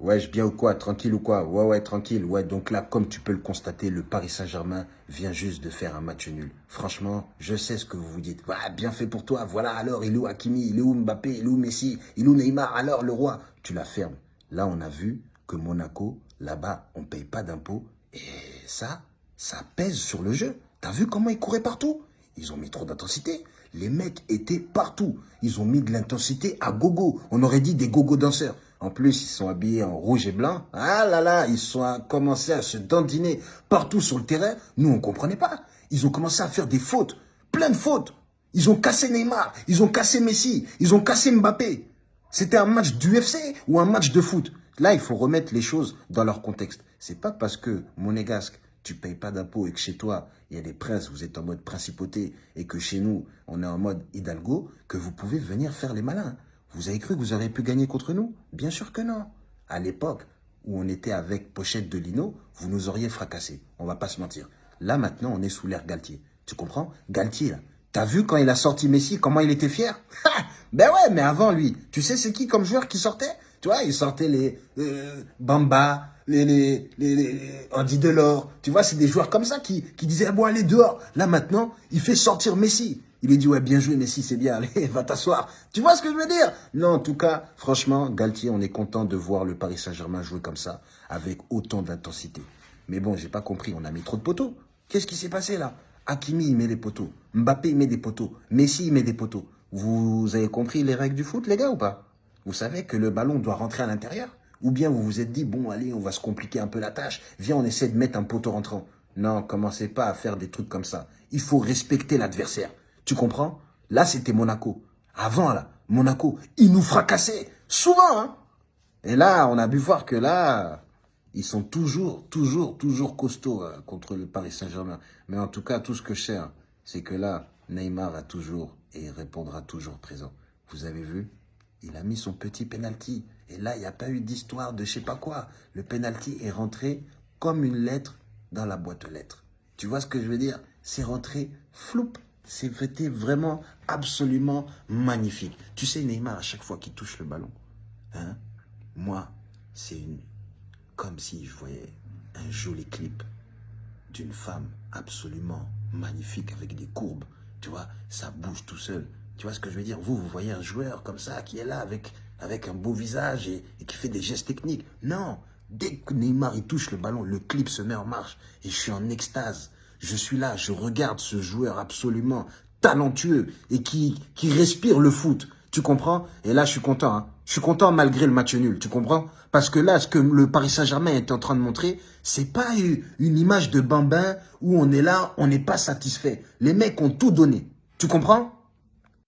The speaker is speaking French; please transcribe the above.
Ouais, je bien ou quoi Tranquille ou quoi? Ouais, ouais, tranquille. Ouais, donc là, comme tu peux le constater, le Paris Saint-Germain vient juste de faire un match nul. Franchement, je sais ce que vous vous dites. Ouais, bien fait pour toi. Voilà, alors, il est où Hakimi? Il est où Mbappé? Il est où Messi? Il est où Neymar? Alors, le roi? Tu la fermes. Là, on a vu que Monaco, là-bas, on paye pas d'impôts. Et ça, ça pèse sur le jeu. T'as vu comment ils couraient partout? Ils ont mis trop d'intensité. Les mecs étaient partout. Ils ont mis de l'intensité à gogo. On aurait dit des gogo danseurs. En plus, ils sont habillés en rouge et blanc. Ah là là, ils sont commencé à se dandiner partout sur le terrain. Nous, on comprenait pas. Ils ont commencé à faire des fautes. Plein de fautes. Ils ont cassé Neymar. Ils ont cassé Messi. Ils ont cassé Mbappé. C'était un match d'UFC ou un match de foot. Là, il faut remettre les choses dans leur contexte. C'est pas parce que, monégasque, tu payes pas d'impôts et que chez toi, il y a des princes, vous êtes en mode principauté et que chez nous, on est en mode hidalgo, que vous pouvez venir faire les malins. Vous avez cru que vous auriez pu gagner contre nous? Bien sûr que non. À l'époque où on était avec Pochette de Lino, vous nous auriez fracassé. On va pas se mentir. Là, maintenant, on est sous l'ère Galtier. Tu comprends? Galtier. T'as vu quand il a sorti Messi, comment il était fier? Ben ouais, mais avant lui, tu sais c'est qui comme joueur qui sortait? Tu vois, il sortait les euh, Bamba, les, les, les, Andy Delors. Tu vois, c'est des joueurs comme ça qui, qui disaient, ah bon, allez dehors. Là, maintenant, il fait sortir Messi. Il lui dit, ouais, bien joué, Messi, c'est bien, allez, va t'asseoir. Tu vois ce que je veux dire? Non, en tout cas, franchement, Galtier, on est content de voir le Paris Saint-Germain jouer comme ça, avec autant d'intensité. Mais bon, j'ai pas compris, on a mis trop de poteaux. Qu'est-ce qui s'est passé là? Hakimi, il met des poteaux. Mbappé, il met des poteaux. Messi, il met des poteaux. Vous avez compris les règles du foot, les gars, ou pas? Vous savez que le ballon doit rentrer à l'intérieur? Ou bien vous vous êtes dit, bon, allez, on va se compliquer un peu la tâche. Viens, on essaie de mettre un poteau rentrant. Non, commencez pas à faire des trucs comme ça. Il faut respecter l'adversaire. Tu comprends? Là, c'était Monaco. Avant, là, Monaco, ils nous fracassaient. Souvent, hein Et là, on a pu voir que là, ils sont toujours, toujours, toujours costauds euh, contre le Paris Saint-Germain. Mais en tout cas, tout ce que je sais, hein, c'est que là, Neymar a toujours et répondra toujours présent. Vous avez vu? Il a mis son petit penalty. Et là, il n'y a pas eu d'histoire de je sais pas quoi. Le penalty est rentré comme une lettre dans la boîte aux lettres. Tu vois ce que je veux dire? C'est rentré floup. C'était vraiment absolument magnifique. Tu sais, Neymar, à chaque fois qu'il touche le ballon, hein, moi, c'est comme si je voyais un joli clip d'une femme absolument magnifique avec des courbes. Tu vois, ça bouge tout seul. Tu vois ce que je veux dire? Vous, vous voyez un joueur comme ça qui est là avec avec un beau visage et, qui fait des gestes techniques. Non, dès que Neymar il touche le ballon, le clip se met en marche et je suis en extase. Je suis là, je regarde ce joueur absolument talentueux et qui, qui respire le foot. Tu comprends? Et là, je suis content. Hein. Je suis content malgré le match nul. Tu comprends? Parce que là, ce que le Paris Saint-Germain est en train de montrer, c'est pas une image de bambin où on est là, on n'est pas satisfait. Les mecs ont tout donné. Tu comprends?